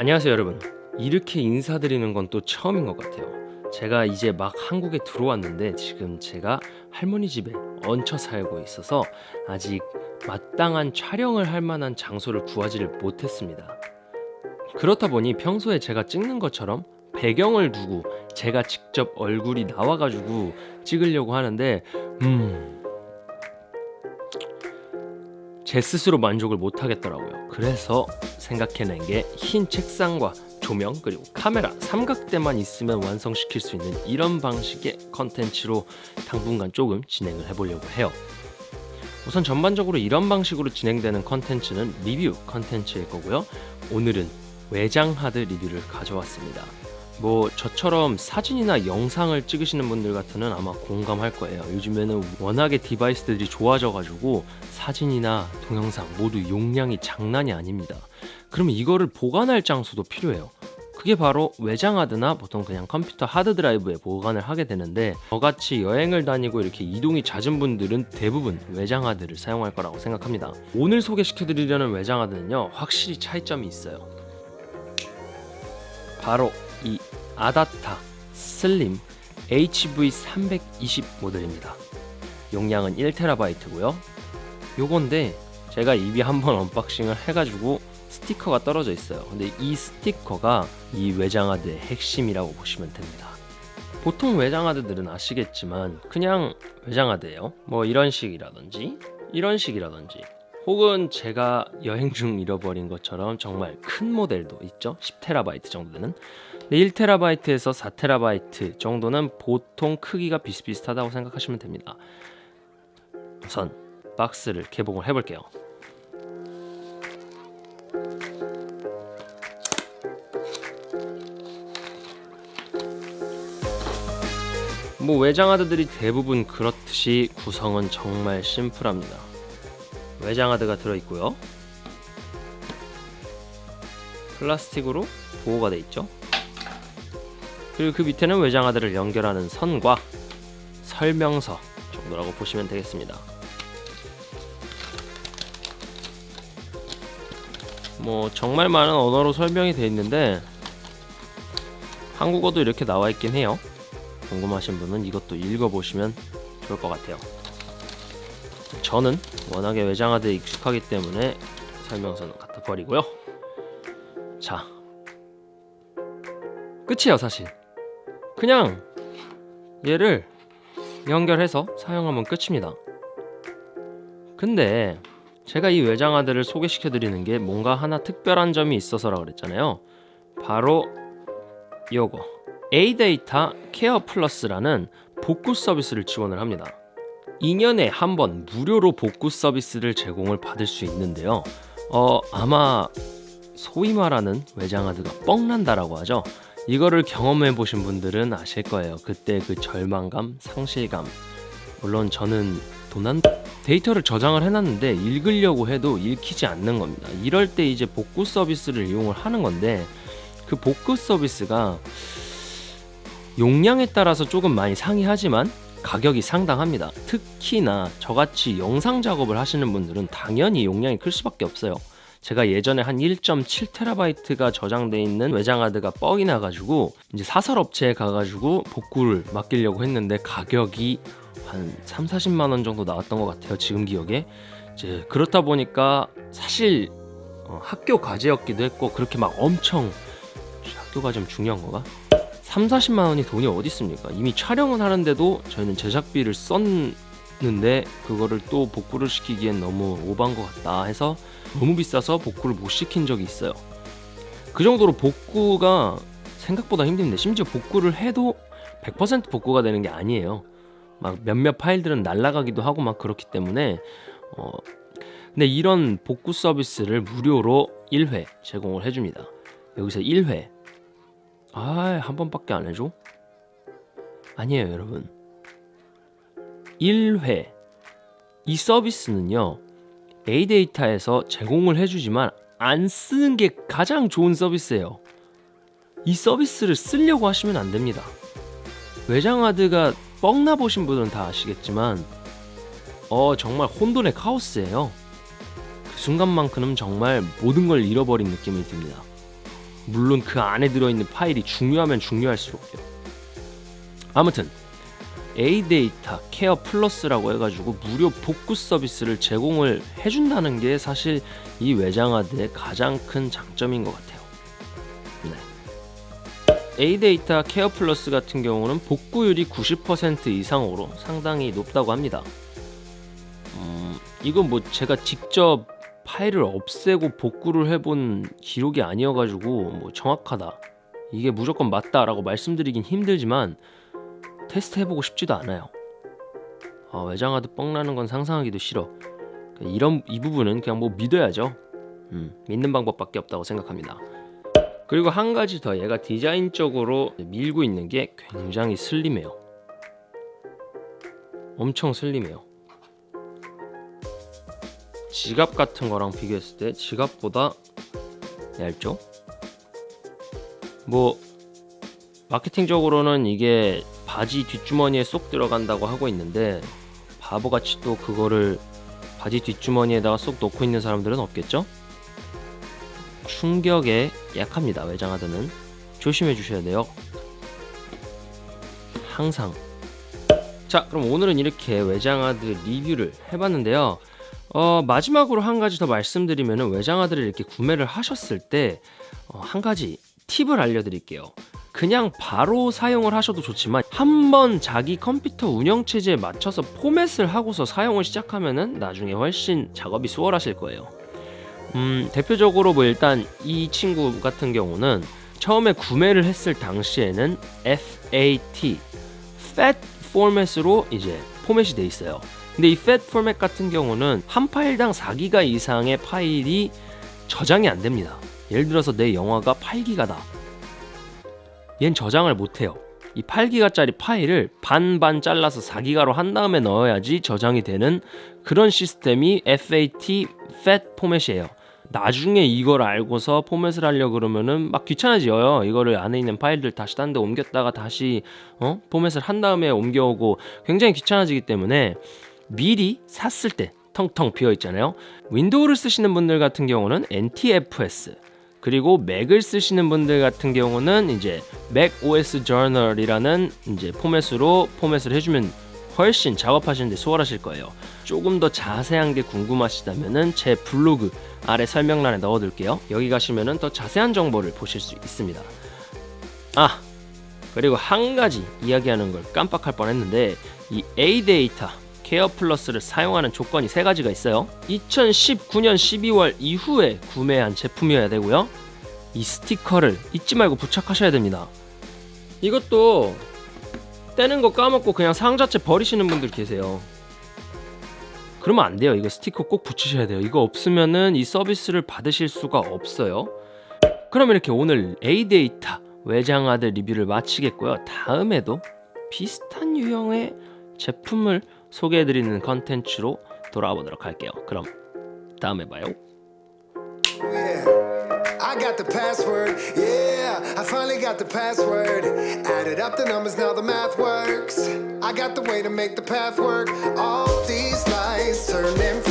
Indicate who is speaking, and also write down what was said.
Speaker 1: 안녕하세요 여러분. 이렇게 인사드리는 건 또 처음인 것 같아요. 제가 이제 막 한국에 들어왔는데 지금 제가 할머니 집에 얹혀 살고 있어서 아직 마땅한 촬영을 할 만한 장소를 구하지를 못했습니다. 그렇다 보니 평소에 제가 찍는 것처럼 배경을 두고 제가 직접 얼굴이 나와가지고 찍으려고 하는데 음... 제 스스로 만족을 못하겠더라고요. 그래서 생각해낸 게 흰 책상과 조명 그리고 카메라. 삼각대만 있으면 완성시킬 수 있는 이런 방식의 컨텐츠로 당분간 조금 진행을 해보려고 해요. 우선 전반적으로 이런 방식으로 진행되는 컨텐츠는 리뷰 컨텐츠일 거고요. 오늘은 외장 하드 리뷰를 가져왔습니다 뭐 저처럼 사진이나 영상을 찍으시는 분들 같으면 아마 공감할 거예요. 요즘에는 워낙에 device들이 좋아져 가지고 사진이나 동영상 모두 용량이 장난이 아닙니다. 그러면 이거를 보관할 장소도 필요해요. 그게 바로 외장하드나 보통 그냥 컴퓨터 하드드라이브에 보관을 하게 되는데 저같이 여행을 다니고 이렇게 이동이 잦은 분들은 대부분 외장하드를 사용할 거라고 생각합니다. 오늘 소개시켜 드리려는 외장하드는요 확실히 차이점이 있어요. 바로 이 아다타 슬림 HV320 모델입니다. 용량은 1TB고요. 요건데 제가 이미 한번 unboxing을 해가지고 스티커가 떨어져 있어요. 근데 이 스티커가 이 외장하드의 핵심이라고 보시면 됩니다. 보통 외장하드들은 아시겠지만 그냥 외장하드예요. 뭐 이런 식이라든지 이런 식이라든지 혹은 제가 여행 중 잃어버린 것처럼 정말 큰 모델도 있죠? 10TB 정도 되는 1TB에서 4TB 정도는 보통 크기가 비슷비슷하다고 생각하시면 됩니다. 우선 박스를 개봉을 해볼게요. 뭐 외장 하드들이 대부분 그렇듯이 구성은 정말 심플합니다 외장하드가 들어있고요. 플라스틱으로 보호가 되어 있죠. 그리고 그 밑에는 외장하드를 연결하는 선과 설명서 정도라고 보시면 되겠습니다. 뭐 정말 많은 언어로 설명이 되어 있는데 한국어도 이렇게 나와 있긴 해요. 궁금하신 분은 이것도 읽어보시면 좋을 것 같아요 저는 워낙에 외장하드에 익숙하기 때문에 설명서는 갖다 버리고요. 자 끝이에요 사실. 그냥 얘를 연결해서 사용하면 끝입니다. 근데 제가 이 외장하드를 소개시켜 드리는 게 뭔가 하나 특별한 점이 있어서라 그랬잖아요. 바로 요거. A데이터 케어 플러스라는 복구 서비스를 지원을 합니다 2년에 한 번 무료로 복구 서비스를 제공을 받을 수 있는데요. 어 아마 소위 말하는 외장하드가 뻥난다라고 하죠. 이거를 경험해 보신 분들은 아실 거예요. 그때 그 절망감, 상실감. 물론 저는 도난 데이터를 저장을 해놨는데 읽으려고 해도 읽히지 않는 겁니다. 이럴 때 이제 복구 서비스를 이용을 하는 건데 그 복구 서비스가 용량에 따라서 조금 많이 상이하지만 가격이 상당합니다. 특히나 저같이 영상 작업을 하시는 분들은 당연히 용량이 클 수밖에 없어요. 제가 예전에 한 1.7TB가 저장돼 있는 외장하드가 뻑이 나가지고 이제 사설업체에 가가지고 복구를 맡기려고 했는데 가격이 한 3, 40만원 정도 나왔던 것 같아요 지금 기억에. 이제 그렇다 보니까 사실 어, 학교 과제였기도 했고 그렇게 막 엄청 학교가 좀 중요한 거가 3, 40만 원이 돈이 어디 있습니까? 이미 촬영은 하는데도 저희는 제작비를 썼는데 그거를 또 복구를 시키기엔 너무 오반 것 같다 해서 너무 비싸서 복구를 못 시킨 적이 있어요. 그 정도로 복구가 생각보다 힘든데 심지어 복구를 해도 100% 복구가 되는 게 아니에요. 막 몇몇 파일들은 날라가기도 하고 막 그렇기 때문에 어 근데 이런 복구 서비스를 무료로 1회 제공을 해줍니다. 여기서 1회 아 한 번밖에 안 해줘? 아니에요 여러분. 1회. 이 서비스는요 A데이터에서 제공을 해주지만 안 쓰는 게 가장 좋은 서비스예요. 이 서비스를 쓰려고 하시면 안 됩니다. 외장하드가 뻥나 보신 분은 다 아시겠지만 어 정말 혼돈의 카오스예요. 그 순간만큼은 정말 모든 걸 잃어버린 느낌이 듭니다 물론 그 안에 들어있는 파일이 중요하면 중요할수록요. 아무튼 A데이터 케어 플러스라고 해가지고 무료 복구 서비스를 제공을 해준다는 게 사실 이 외장하드의 가장 큰 장점인 것 같아요. 네. A데이터 케어 플러스 같은 경우는 복구율이 90% 이상으로 상당히 높다고 합니다. 음, 이건 뭐 제가 직접 파일을 없애고 복구를 해본 기록이 아니어가지고 뭐 정확하다 이게 무조건 맞다 라고 말씀드리긴 힘들지만 테스트 해보고 싶지도 않아요. 아, 외장하드 뻥나는 건 상상하기도 싫어. 이런 이 부분은 그냥 뭐 믿어야죠. 음, 믿는 방법밖에 없다고 생각합니다. 그리고 한 가지 더 얘가 디자인적으로 밀고 있는 게 굉장히 슬림해요. 엄청 슬림해요. 지갑 같은 거랑 비교했을 때 지갑보다 얇죠? 뭐 마케팅적으로는 이게 바지 뒷주머니에 쏙 들어간다고 하고 있는데 바보같이 또 그거를 바지 뒷주머니에다가 쏙 넣고 있는 사람들은 없겠죠? 충격에 약합니다 외장하드는 조심해 주셔야 돼요 항상 자 그럼 오늘은 이렇게 외장하드 리뷰를 해봤는데요 어, 마지막으로 한 가지 더 말씀드리면 외장하드를 이렇게 구매를 하셨을 때한 어, 가지 팁을 알려드릴게요. 그냥 바로 사용을 하셔도 좋지만 한번 자기 컴퓨터 운영체제에 맞춰서 포맷을 하고서 사용을 시작하면 은 나중에 훨씬 작업이 수월하실 거예요. 음, 대표적으로 뭐 일단 이 친구 같은 경우는 처음에 구매를 했을 당시에는 FAT FAT 포맷으로 이제 포맷이 돼 있어요 근데 이 FAT 포맷 같은 경우는 한 파일당 4기가 이상의 파일이 저장이 안 됩니다. 예를 들어서 내 영화가 8기가다. 얜 저장을 못해요. 이 8기가짜리 파일을 반반 잘라서 4기가로 한 다음에 넣어야지 저장이 되는 그런 시스템이 FAT FAT 포맷이에요. 나중에 이걸 알고서 포맷을 하려 그러면은 막 귀찮아져요. 이거를 안에 있는 파일들 다시 딴 데 옮겼다가 다시 어? 포맷을 한 다음에 옮겨오고 굉장히 귀찮아지기 때문에 미리 샀을 때 텅텅 비어 있잖아요 윈도우를 쓰시는 분들 같은 경우는 NTFS 그리고 맥을 쓰시는 분들 같은 경우는 이제 맥 OS Journal이라는 이제 포맷으로 포맷을 해주면 훨씬 작업하시는데 수월하실 거예요. 조금 더 자세한 게 궁금하시다면은 제 블로그 아래 설명란에 넣어둘게요. 여기 가시면은 더 자세한 정보를 보실 수 있습니다. 아 그리고 한 가지 이야기하는 걸 깜빡할 뻔했는데 이 A 데이터 케어 플러스를 사용하는 조건이 세 가지가 있어요. 2019년 12월 이후에 구매한 제품이어야 되고요. 이 스티커를 잊지 말고 부착하셔야 됩니다. 이것도 떼는 거 까먹고 그냥 상자채 버리시는 분들 계세요. 그러면 안 돼요. 이거 스티커 꼭 붙이셔야 돼요. 이거 없으면은 이 서비스를 받으실 수가 없어요. 그럼 이렇게 오늘 A데이터 외장하드 리뷰를 마치겠고요. 다음에도 비슷한 유형의 제품을 소개해드리는 컨텐츠로 돌아와 보도록 할게요. 그럼 다음에 봐요. I finally got the password Added up the numbers, now the math works I got the way to make the path work All these from red to